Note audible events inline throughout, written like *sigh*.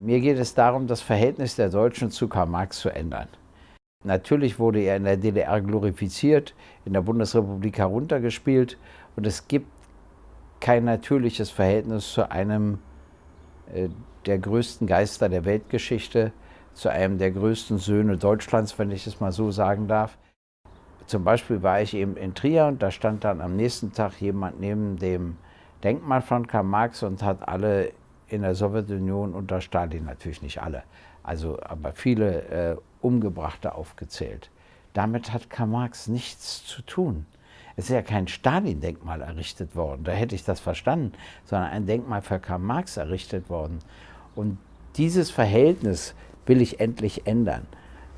Mir geht es darum, das Verhältnis der Deutschen zu Karl Marx zu ändern. Natürlich wurde er in der DDR glorifiziert, in der Bundesrepublik heruntergespielt und es gibt kein natürliches Verhältnis zu einem äh, der größten Geister der Weltgeschichte, zu einem der größten Söhne Deutschlands, wenn ich es mal so sagen darf. Zum Beispiel war ich eben in Trier und da stand dann am nächsten Tag jemand neben dem Denkmal von Karl Marx und hat alle in der Sowjetunion unter Stalin, natürlich nicht alle, also aber viele äh, Umgebrachte aufgezählt. Damit hat Karl Marx nichts zu tun. Es ist ja kein Stalin-Denkmal errichtet worden, da hätte ich das verstanden, sondern ein Denkmal für Karl Marx errichtet worden. Und dieses Verhältnis will ich endlich ändern.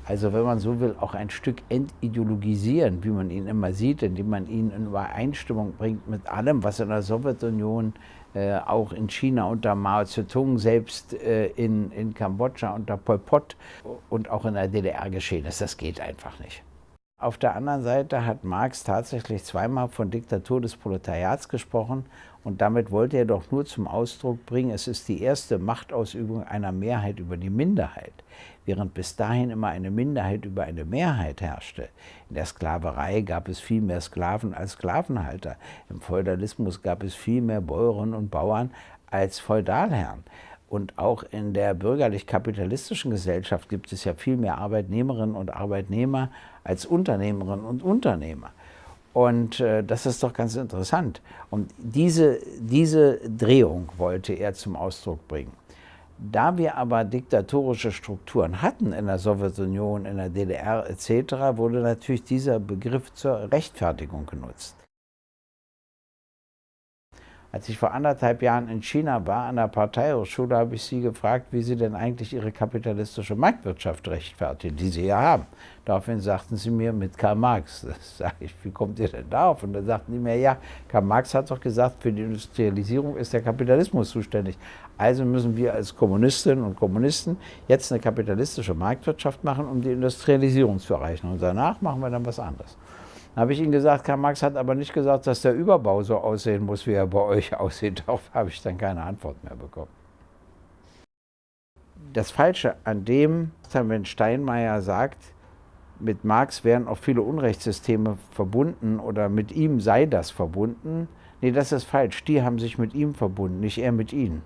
Also wenn man so will, auch ein Stück entideologisieren, wie man ihn immer sieht, indem man ihn in Übereinstimmung bringt mit allem, was in der Sowjetunion, äh, auch in China unter Mao Zedong, selbst äh, in, in Kambodscha unter Pol Pot und auch in der DDR geschehen ist. Das geht einfach nicht. Auf der anderen Seite hat Marx tatsächlich zweimal von Diktatur des Proletariats gesprochen und damit wollte er doch nur zum Ausdruck bringen, es ist die erste Machtausübung einer Mehrheit über die Minderheit, während bis dahin immer eine Minderheit über eine Mehrheit herrschte. In der Sklaverei gab es viel mehr Sklaven als Sklavenhalter, im Feudalismus gab es viel mehr Bäuerinnen und Bauern als Feudalherren. Und auch in der bürgerlich-kapitalistischen Gesellschaft gibt es ja viel mehr Arbeitnehmerinnen und Arbeitnehmer als Unternehmerinnen und Unternehmer. Und äh, das ist doch ganz interessant. Und diese, diese Drehung wollte er zum Ausdruck bringen. Da wir aber diktatorische Strukturen hatten in der Sowjetunion, in der DDR etc., wurde natürlich dieser Begriff zur Rechtfertigung genutzt. Als ich vor anderthalb Jahren in China war, an der Parteihochschule, habe ich sie gefragt, wie sie denn eigentlich ihre kapitalistische Marktwirtschaft rechtfertigen, die sie ja haben. Daraufhin sagten sie mir mit Karl Marx. *laughs* Das sage ich, wie kommt ihr denn darauf? Und dann sagten die mir, ja, Karl Marx hat doch gesagt, für die Industrialisierung ist der Kapitalismus zuständig. Also müssen wir als Kommunistinnen und Kommunisten jetzt eine kapitalistische Marktwirtschaft machen, um die Industrialisierung zu erreichen. Und danach machen wir dann was anderes. Habe ich Ihnen gesagt, Karl Marx hat aber nicht gesagt, dass der Überbau so aussehen muss, wie er bei euch *laughs* aussieht. Darauf habe ich dann keine Antwort mehr bekommen. Das Falsche an dem, wenn Steinmeier sagt, mit Marx wären auch viele Unrechtssysteme verbunden oder mit ihm sei das verbunden. Nee, das ist falsch. Die haben sich mit ihm verbunden, nicht er mit ihnen.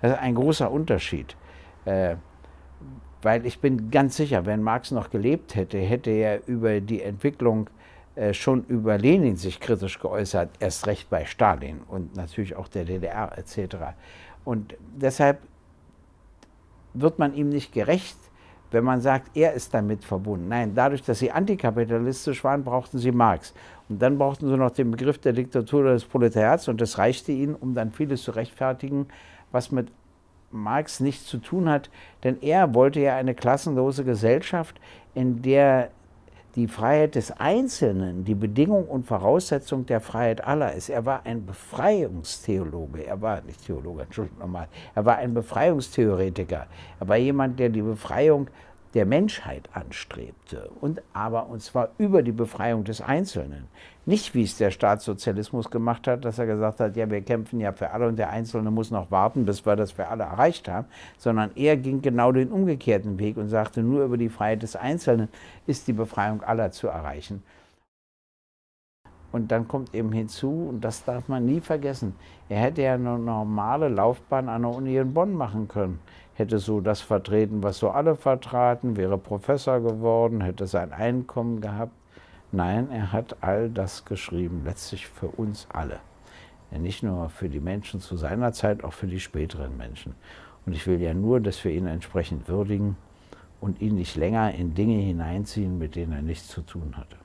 Das ist ein großer Unterschied. Äh, weil ich bin ganz sicher, wenn Marx noch gelebt hätte, hätte er über die Entwicklung schon über Lenin sich kritisch geäußert, erst recht bei Stalin und natürlich auch der DDR etc. Und deshalb wird man ihm nicht gerecht, wenn man sagt, er ist damit verbunden. Nein, dadurch, dass sie antikapitalistisch waren, brauchten sie Marx. Und dann brauchten sie noch den Begriff der Diktatur des Proletariats und das reichte ihnen, um dann vieles zu rechtfertigen, was mit Marx nichts zu tun hat, denn er wollte ja eine klassenlose Gesellschaft, in der die Freiheit des Einzelnen die Bedingung und Voraussetzung der Freiheit aller ist. Er war ein Befreiungstheologe, er war nicht Theologe, Entschuldigung nochmal, er war ein Befreiungstheoretiker. Er war jemand, der die Befreiung der Menschheit anstrebte, und aber und zwar über die Befreiung des Einzelnen. Nicht wie es der Staatssozialismus gemacht hat, dass er gesagt hat, ja, wir kämpfen ja für alle und der Einzelne muss noch warten, bis wir das für alle erreicht haben, sondern er ging genau den umgekehrten Weg und sagte, nur über die Freiheit des Einzelnen ist die Befreiung aller zu erreichen. Und dann kommt eben hinzu, und das darf man nie vergessen, er hätte ja eine normale Laufbahn an der Uni in Bonn machen können. Hätte so das vertreten, was so alle vertraten, wäre Professor geworden, hätte sein Einkommen gehabt. Nein, er hat all das geschrieben, letztlich für uns alle. Nicht nur für die Menschen zu seiner Zeit, auch für die späteren Menschen. Und ich will ja nur, dass wir ihn entsprechend würdigen und ihn nicht länger in Dinge hineinziehen, mit denen er nichts zu tun hatte.